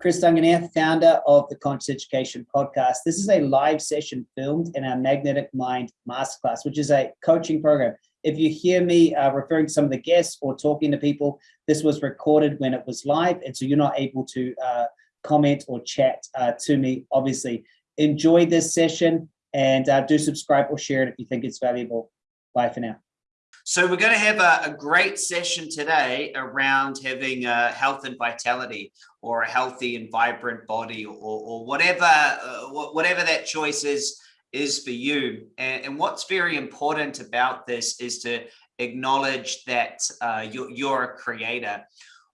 Chris Duncan here, founder of the Conscious Education Podcast. This is a live session filmed in our Magnetic Mind Masterclass, which is a coaching program. If you hear me uh, referring to some of the guests or talking to people, this was recorded when it was live, and so you're not able to uh, comment or chat uh, to me, obviously. Enjoy this session and uh, do subscribe or share it if you think it's valuable. Bye for now. So we're going to have a, a great session today around having health and vitality or a healthy and vibrant body or, or whatever uh, whatever that choice is is for you. And, and, what's very important about this is to acknowledge that uh, you're, you're a creator.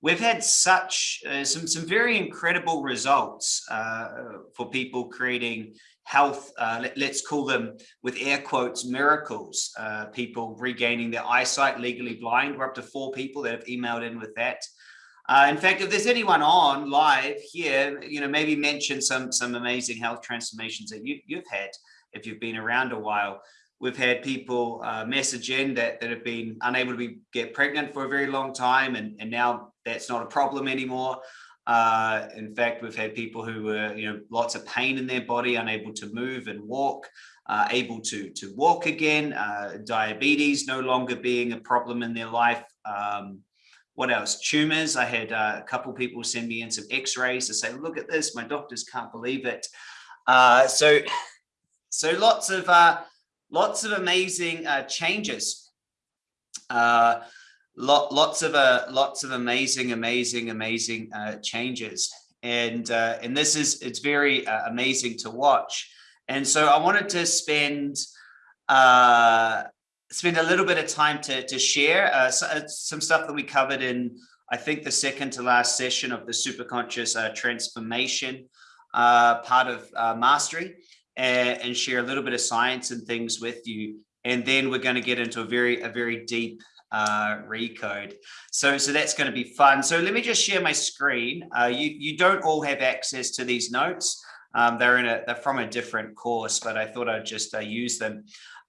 We've had such uh, some some very incredible results uh, for people creating health, uh, let, us call them with air quotes, miracles, uh, people regaining their eyesight, legally blind. We're up to four people that have emailed in with that. Uh, in fact, if there's anyone on live here, you know, maybe mention some some amazing health transformations that you, you've had if you've been around a while. We've had people uh, message in that, that have been unable to be, get pregnant for a very long time, and, and now that's not a problem anymore. Uh, in fact, we've had people who were, you know, lots of pain in their body, unable to move and walk, uh, able to, to walk again, uh, diabetes no longer being a problem in their life. Um, what else? Tumors. I had uh, a couple people send me in some x-rays to say, look at this, my doctors can't believe it. Uh, so, so lots of, uh, lots of amazing changes. Lot, lots of uh, lots of amazing, amazing, amazing uh, changes. And uh, and this is it's very uh, amazing to watch. And so I wanted to spend uh, spend a little bit of time to to share uh, uh some stuff that we covered in I think the second to last session of the superconscious uh, transformation uh, part of uh, mastery and, and, share a little bit of science and things with you. And then we're going to get into a very a very deep uh, recode. So, so that's going to be fun. So let me just share my screen. Uh, you, you don't all have access to these notes. Um, they're in a, they're from a different course, but I thought I'd just uh, use them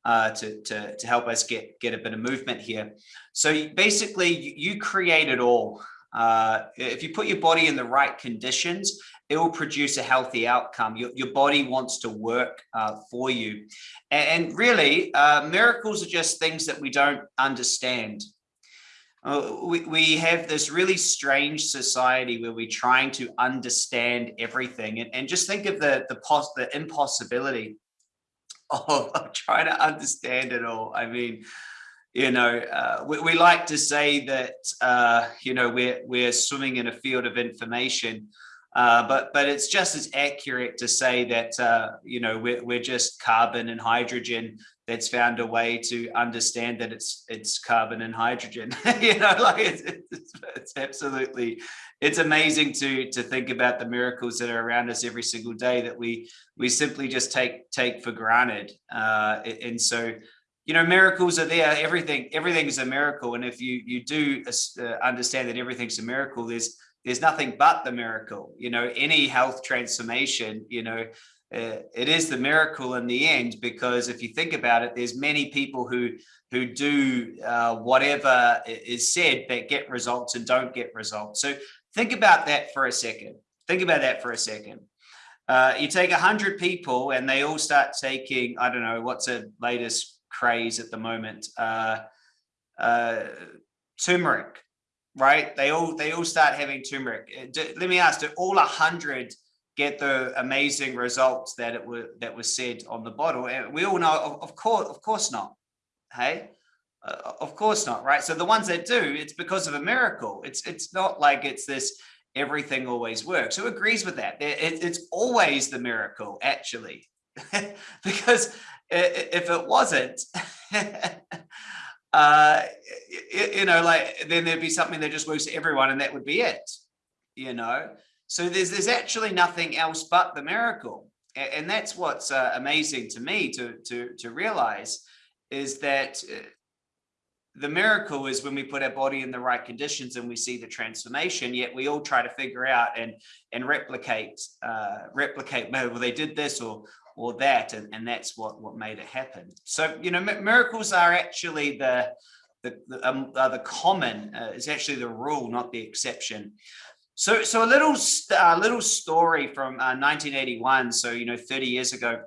uh, to, to, to help us get, get a bit of movement here. So basically you, you create it all. Uh, if you put your body in the right conditions, it will produce a healthy outcome. Your, your body wants to work uh, for you. And, and really, uh, miracles are just things that we don't understand. Uh, we, we have this really strange society where we're trying to understand everything. And, and just think of the, the, pos the impossibility of, of trying to understand it all. I mean, you know, uh, we, we, like to say that, uh, you know, we're, we're swimming in a field of information, uh, but but it's just as accurate to say that uh, you know we're, we're just carbon and hydrogen that's found a way to understand that it's it's carbon and hydrogen. You know like it's, it's, it's, absolutely it's amazing to to think about the miracles that are around us every single day that we we simply just take take for granted. Uh, and so you know miracles are there. Everything everything's a miracle. And if you you do uh, understand that everything's a miracle there's there's nothing but the miracle. You know any health transformation you know uh, it is the miracle in the end because if you think about it there's many people who who do uh, whatever is said that get results and don't get results. So think about that for a second. Think about that for a second. Uh, you take a hundred people and they all start taking i don't know what's the latest craze at the moment uh, uh, turmeric right? They all they all start having turmeric. Uh, let me ask: Do all hundred get the amazing results that it were that was said on the bottle? And we all know, of, of course, of course not. Hey, uh, of course not, right? So the ones that do, it's because of a miracle. It's it's not like it's this everything always works. Who agrees with that? It, it's always the miracle, actually, because if it wasn't. uh, you, know, like then there'd be something that just works for everyone and that would be it, you know? So there's, there's actually nothing else but the miracle. And, and that's what's uh, amazing to me to, to, to realize is that uh, the miracle is when we put our body in the right conditions and we see the transformation yet we all try to figure out and and replicate uh replicate well they did this or or that and, and that's what what made it happen so you know miracles are actually the the the, um, uh, the common uh, is actually the rule not the exception So, so a little, a little story from uh, 1981. So, you know, 30 years ago,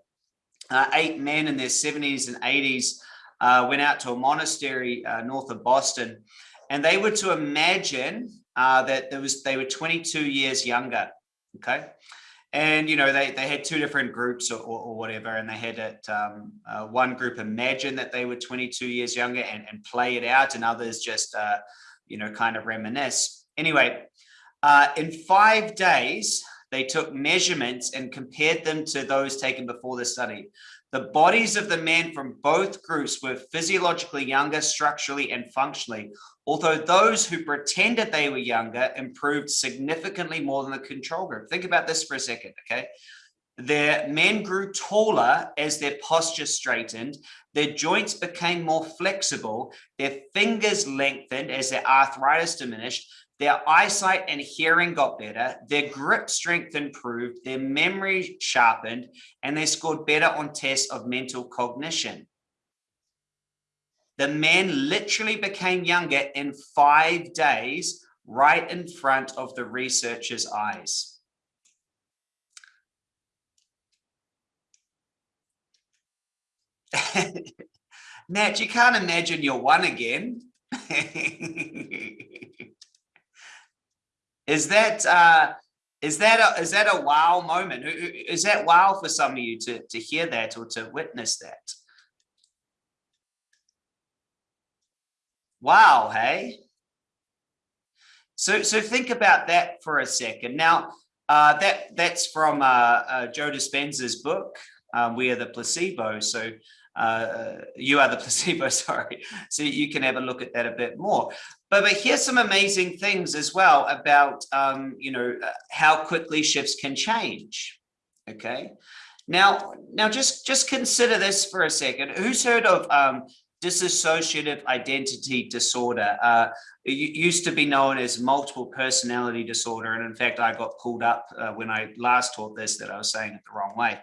uh, eight men in their 70s and 80s uh, went out to a monastery uh, north of Boston, and they were to imagine uh, that there was they were 22 years younger. Okay, and you know they they had two different groups or, or, or whatever, and they had it um, uh, one group imagine that they were 22 years younger and, and play it out, and others just you know kind of reminisce. Anyway, uh, in five days, they took measurements and compared them to those taken before the study. The bodies of the men from both groups were physiologically younger structurally and functionally, although those who pretended they were younger improved significantly more than the control group. Think about this for a second, okay? Their men grew taller as their posture straightened, their joints became more flexible, their fingers lengthened as their arthritis diminished, their eyesight and hearing got better, their grip strength improved, their memory sharpened, and they scored better on tests of mental cognition. The men literally became younger in five days, right in front of the researchers' eyes. Nat, you can't imagine you're one again. Is that uh, is that a, is that a wow moment? Is that wow for some of you to to hear that or to witness that? Wow, hey. So so think about that for a second. Now uh, that that's from uh, uh, Joe Dispenza's book. Um, we are the placebo. So uh, you are the placebo, sorry. So you can have a look at that a bit more. But, but here's some amazing things as well about, um, you know, uh, how quickly shifts can change. Okay. Now, now just, just consider this for a second. Who's heard of um, dissociative identity disorder? Uh, it used to be known as multiple personality disorder. And in fact, I got pulled up uh, when I last taught this that I was saying it the wrong way.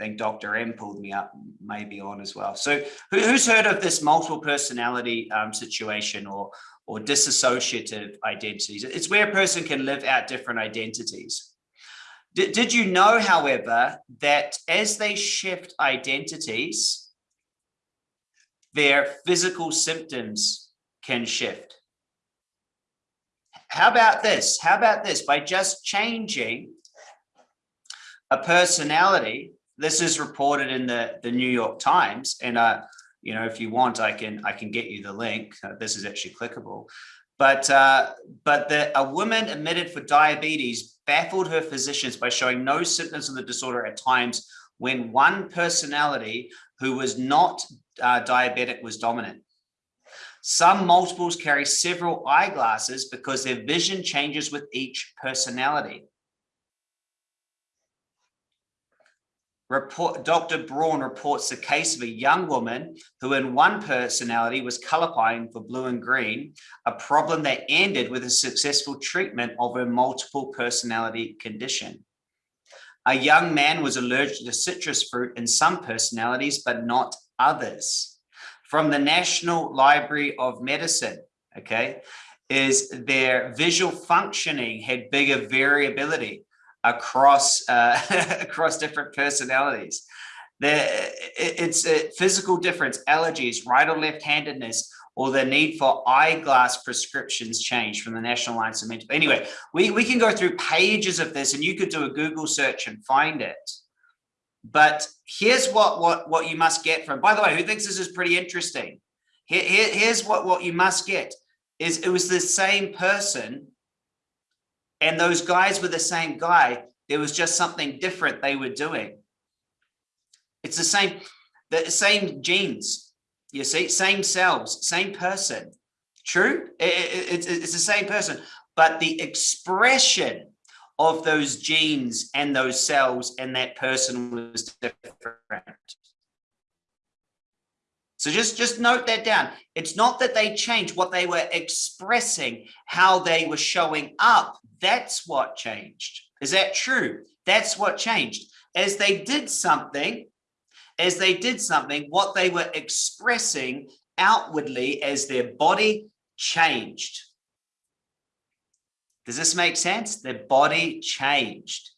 I think Dr. M pulled me up maybe on as well. So who, who's heard of this multiple personality um, situation or, or dissociative identities? It's where a person can live out different identities. D did you know, however, that as they shift identities, their physical symptoms can shift? How about this? How about this? By just changing a personality, this is reported in the, the New York Times. And, uh, you know, if you want, I can, I can get you the link. Uh, this is actually clickable. But, uh, but the, a woman admitted for diabetes baffled her physicians by showing no symptoms of the disorder at times when one personality who was not uh, diabetic was dominant. Some multiples carry several eyeglasses because their vision changes with each personality. Report, Dr. Braun reports the case of a young woman who in one personality was colorblind for blue and green, a problem that ended with a successful treatment of her multiple personality condition. A young man was allergic to citrus fruit in some personalities, but not others. From the National Library of Medicine, okay, is their visual functioning had bigger variability across uh, across different personalities. There, it's a physical difference, allergies, right or left-handedness, or the need for eyeglass prescriptions change from the National Alliance of Mental. Anyway, we, we can go through pages of this and you could do a Google search and find it. But here's what, what, what you must get from, by the way, who thinks this is pretty interesting? Here, here, here's what, what you must get is it was the same person and those guys were the same guy. There was just something different they were doing. It's the same, the same genes, you see, same cells, same person. True, it's the same person, but the expression of those genes and those cells and that person was different. So just, just note that down. It's not that they changed what they were expressing, how they were showing up. That's what changed. Is that true? That's what changed. As they did something, as they did something, what they were expressing outwardly as their body changed. Does this make sense? Their body changed.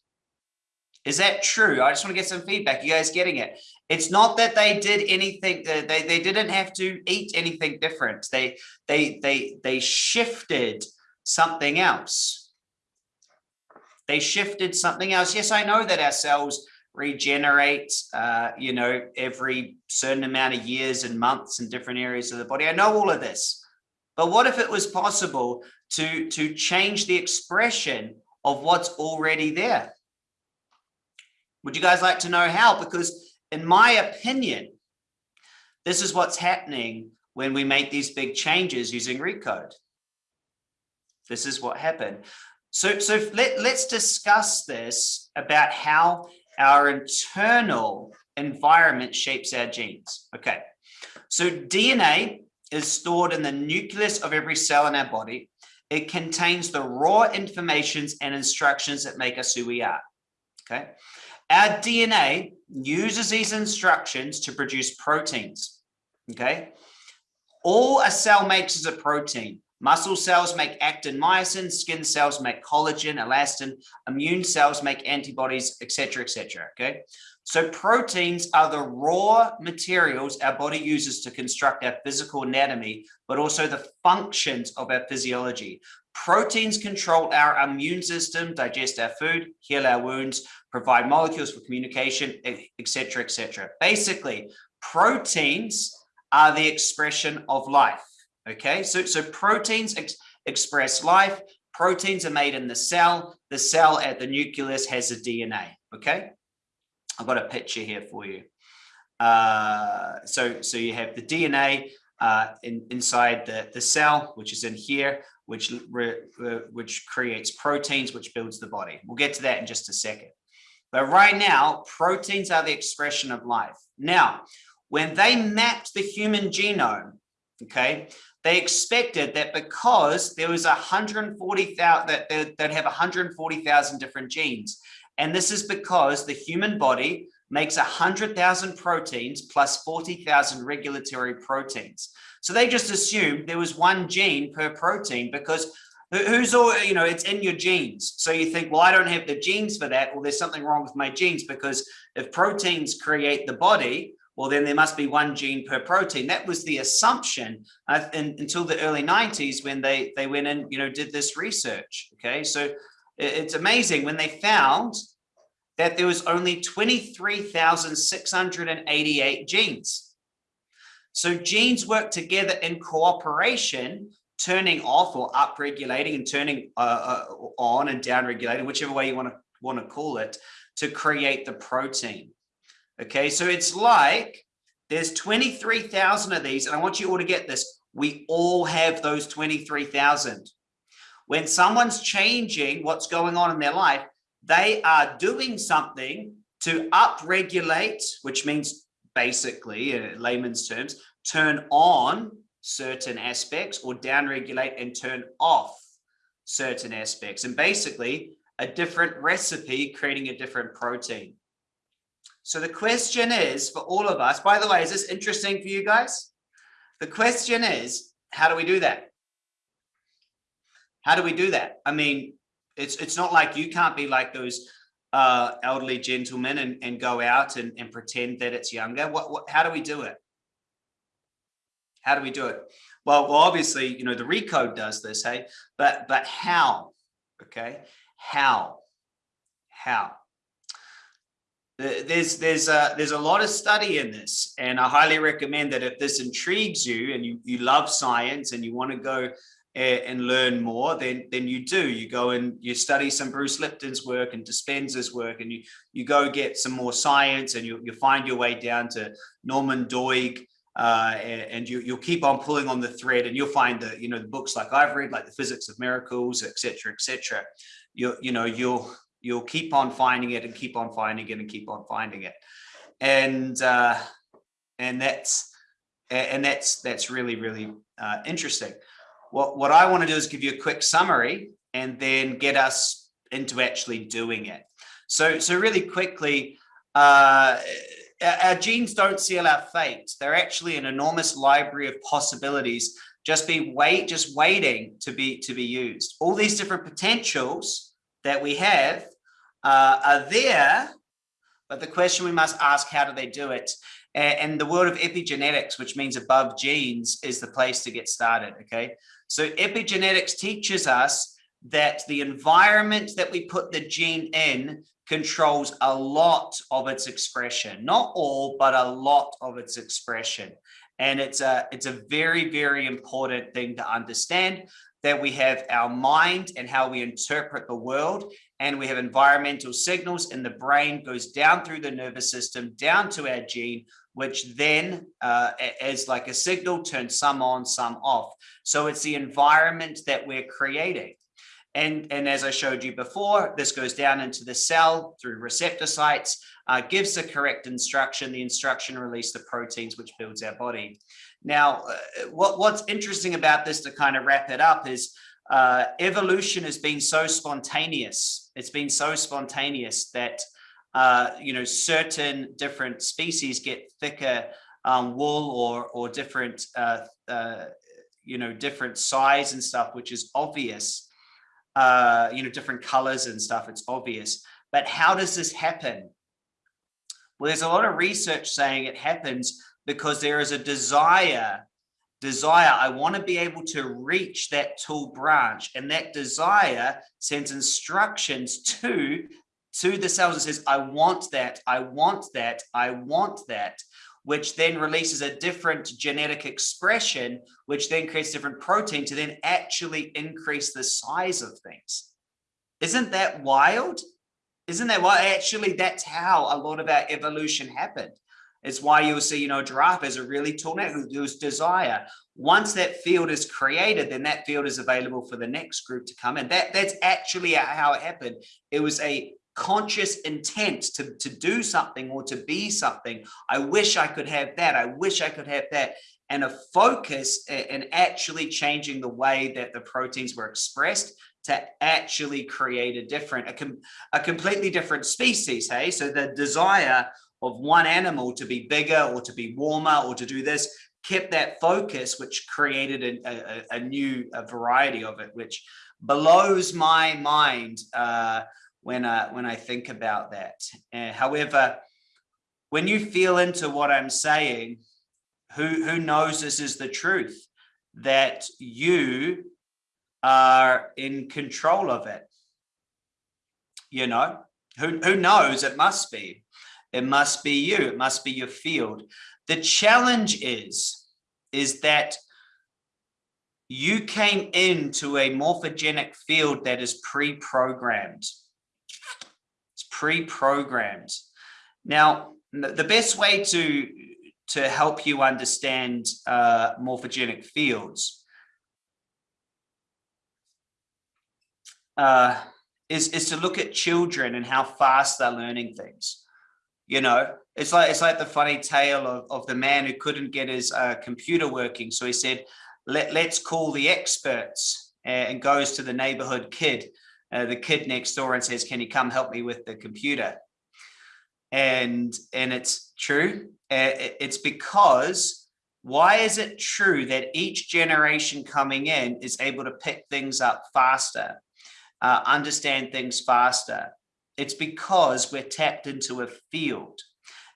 Is that true? I just want to get some feedback. You guys getting it? It's not that they did anything. They, they didn't have to eat anything different. They, they, they, they shifted something else. They shifted something else. Yes, I know that our cells regenerate, uh, you know, every certain amount of years and months in different areas of the body. I know all of this. But what if it was possible to, to change the expression of what's already there? Would you guys like to know how? Because in my opinion, this is what's happening when we make these big changes using Recode. This is what happened. So, so let, let's discuss this about how our internal environment shapes our genes. Okay, so DNA is stored in the nucleus of every cell in our body. It contains the raw informations and instructions that make us who we are. Okay. Our DNA uses these instructions to produce proteins. Okay. All a cell makes is a protein. Muscle cells make actin myosin, skin cells make collagen, elastin, immune cells make antibodies, etc., etc. okay? So proteins are the raw materials our body uses to construct our physical anatomy, but also the functions of our physiology. Proteins control our immune system, digest our food, heal our wounds, provide molecules for communication, etc., etc. Basically, proteins are the expression of life. Okay, so, so proteins ex express life. Proteins are made in the cell. The cell at the nucleus has a DNA. Okay, I've got a picture here for you. Uh, so, so you have the DNA uh, in, inside the, the cell, which is in here, which, which creates proteins, which builds the body. We'll get to that in just a second. But right now, proteins are the expression of life. Now, when they mapped the human genome, okay, they expected that because there was 140,000, that they'd have 140,000 different genes. And this is because the human body makes 100,000 proteins plus 40,000 regulatory proteins. So they just assumed there was one gene per protein because who's all, you know, it's in your genes. So you think, well, I don't have the genes for that. Well, there's something wrong with my genes because if proteins create the body, well, then there must be one gene per protein. That was the assumption uh, in, until the early 90s when they, they went and, you know, did this research. Okay, so it's amazing when they found that there was only 23,688 genes. So genes work together in cooperation, turning off or up regulating and turning uh, uh, on and down regulating, whichever way you want to want to call it, to create the protein. Okay, so it's like there's 23,000 of these, and I want you all to get this. We all have those 23,000. When someone's changing what's going on in their life, they are doing something to upregulate, which means basically, in layman's terms, turn on certain aspects or downregulate and turn off certain aspects. And basically, a different recipe creating a different protein. So the question is for all of us, by the way, is this interesting for you guys? The question is, how do we do that? How do we do that? I mean, it's it's not like you can't be like those uh, elderly gentlemen and, and go out and, and pretend that it's younger. What, what, how do we do it? How do we do it? Well, well, obviously, you know, the recode does this, hey, but, but how, okay? How, how? there's there's a there's a lot of study in this and i highly recommend that if this intrigues you and you you love science and you want to go and learn more then then you do. You go and you study some bruce lipton's work and dispenza's work and you you go get some more science and you, you find your way down to norman doidge uh, and you, you'll keep on pulling on the thread and you'll find that you know the books like i've read like the physics of miracles etc etc you you know you'll you'll keep on finding it and keep on finding it and keep on finding it. And uh and that's and that's that's really really uh interesting what what i want to do is give you a quick summary and then get us into actually doing it so so really quickly uh our genes don't seal our fate they're actually an enormous library of possibilities just be wait, just waiting to be to be used. All these different potentials that we have uh, are there, but the question we must ask, how do they do it? And the world of epigenetics, which means above genes, is the place to get started, okay? So epigenetics teaches us that the environment that we put the gene in controls a lot of its expression, not all, but a lot of its expression. And it's a, it's a very, very important thing to understand that we have our mind and how we interpret the world and we have environmental signals and the brain goes down through the nervous system down to our gene which then uh, as like a signal turns some on some off so it's the environment that we're creating and, and as I showed you before, this goes down into the cell through receptor sites, uh, gives the correct instruction. The instruction release the proteins which builds our body. Now, uh, what, what's interesting about this to kind of wrap it up is uh, evolution has been so spontaneous. It's been so spontaneous that, uh, you know, certain different species get thicker um, wool or, or different, uh, uh, you know, different size and stuff, which is obvious uh, you know, different colors and stuff, it's obvious. But how does this happen? Well, there's a lot of research saying it happens because there is a desire, desire, I want to be able to reach that tall branch and that desire sends instructions to, to the cells and says, I want that, I want that, I want that which then releases a different genetic expression, which then creates different protein to then actually increase the size of things. Isn't that wild? Isn't that why actually that's how a lot of our evolution happened. It's why you'll see, you know, giraffe is a really tall neck, whose desire. Once that field is created, then that field is available for the next group to come in. That that's actually how it happened. It was a conscious intent to, to do something or to be something. I wish I could have that. I wish I could have that. And a focus and actually changing the way that the proteins were expressed to actually create a different, a, com a completely different species. Hey, so the desire of one animal to be bigger or to be warmer or to do this kept that focus, which created a, a, a new a variety of it, which blows my mind. Uh, when I, when I think about that. Uh, however, when you feel into what I'm saying, who, who knows this is the truth, that you are in control of it. You know, who, who knows? It must be. It must be you. It must be your field. The challenge is, is that you came into a morphogenic field that is pre-programmed pre-programmed. Now, the best way to, to help you understand uh, morphogenic fields uh, is, is to look at children and how fast they're learning things. You know, it's like it's like the funny tale of, of the man who couldn't get his uh, computer working. So he said, Let, let's call the experts and goes to the neighborhood kid uh, the kid next door and says, can you come help me with the computer? And, and it's true. Uh, it's because why is it true that each generation coming in is able to pick things up faster, uh, understand things faster? It's because we're tapped into a field.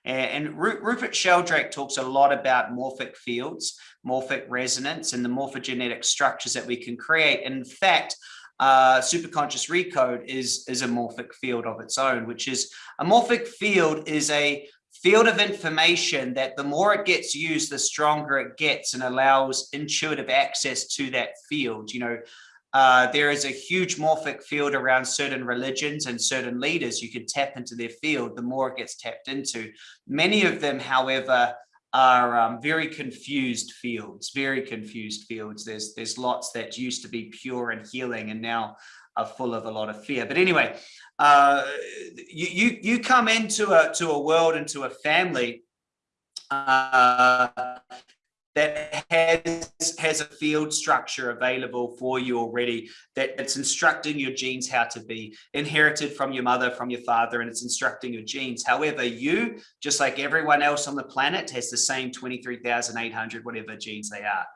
And Rupert Sheldrake talks a lot about morphic fields, morphic resonance, and the morphogenetic structures that we can create. In fact, uh, superconscious recode is, is a morphic field of its own, which is a morphic field is a field of information that the more it gets used, the stronger it gets and allows intuitive access to that field. You know, uh, there is a huge morphic field around certain religions and certain leaders. You can tap into their field, the more it gets tapped into. Many of them, however, are um, very confused fields, very confused fields. There's there's lots that used to be pure and healing and now are full of a lot of fear. But anyway, uh, you, you, you come into a, to a world, into a family uh, that has, has a field structure available for you already that it's instructing your genes how to be inherited from your mother, from your father, and it's instructing your genes. However, you, just like everyone else on the planet, has the same 23,800, whatever genes they are.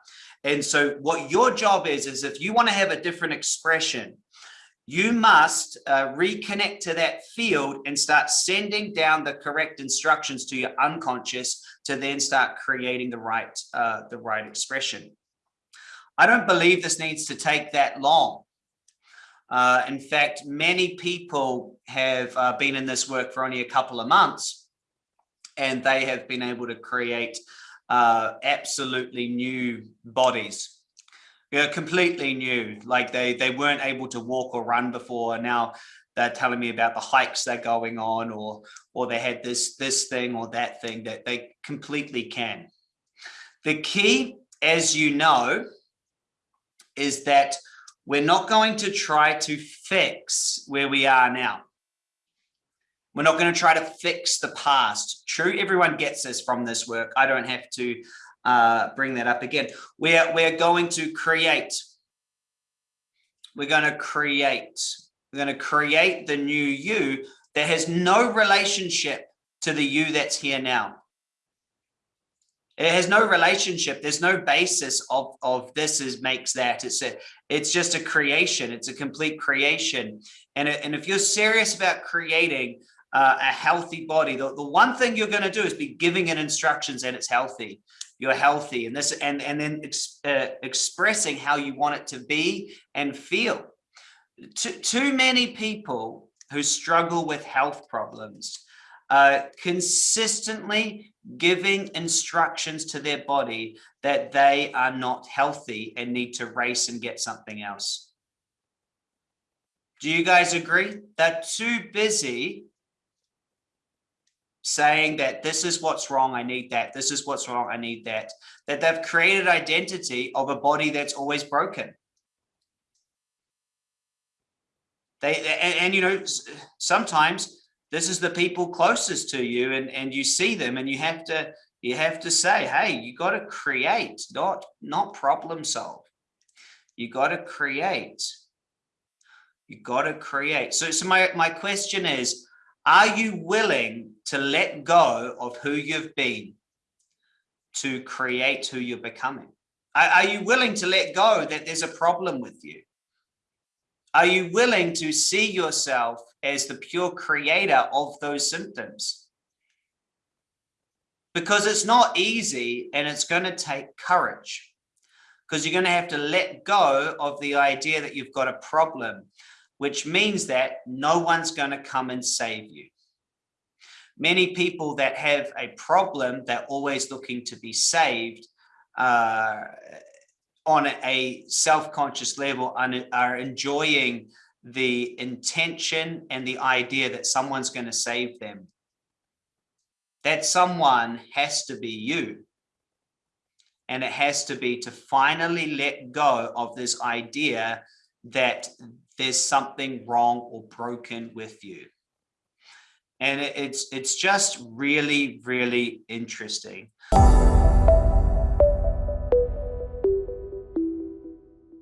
And so what your job is, is if you want to have a different expression, you must uh, reconnect to that field and start sending down the correct instructions to your unconscious to then start creating the right uh, the right expression. I don't believe this needs to take that long. Uh, in fact, many people have uh, been in this work for only a couple of months and they have been able to create uh, absolutely new bodies. Yeah, completely new. Like they they weren't able to walk or run before. Now they're telling me about the hikes they're going on, or or they had this this thing or that thing that they completely can. The key, as you know, is that we're not going to try to fix where we are now. We're not going to try to fix the past. True, everyone gets this from this work. I don't have to uh, bring that up again. We're, we're going to create. We're going to create. We're going to create the new you that has no relationship to the you that's here now. It has no relationship. There's no basis of, of this is makes that. It's a, it's just a creation. It's a complete creation. And, and if you're serious about creating uh, a healthy body, the, the one thing you're going to do is be giving it instructions and it's healthy. You're healthy and this and, and then ex, uh, expressing how you want it to be and feel. Too, too many people who struggle with health problems uh, consistently giving instructions to their body that they are not healthy and need to race and get something else. Do you guys agree? They're too busy saying that this is what's wrong, I need that, this is what's wrong, I need that, that they've created identity of a body that's always broken. They, and, and you know, sometimes this is the people closest to you and, and you see them and you have to you have to say, hey, you got to create, not, not problem solve. You got to create. You got to create. So, so my, my question is, are you willing to let go of who you've been to create who you're becoming? Are, you willing to let go that there's a problem with you? Are you willing to see yourself as the pure creator of those symptoms? Because it's not easy and it's going to take courage because you're going to have to let go of the idea that you've got a problem, which means that no one's going to come and save you. Many people that have a problem, they're always looking to be saved, uh, on a self-conscious level and are enjoying the intention and the idea that someone's going to save them. That someone has to be you. And it has to be to finally let go of this idea that there's something wrong or broken with you. And it's, it's just really, really interesting.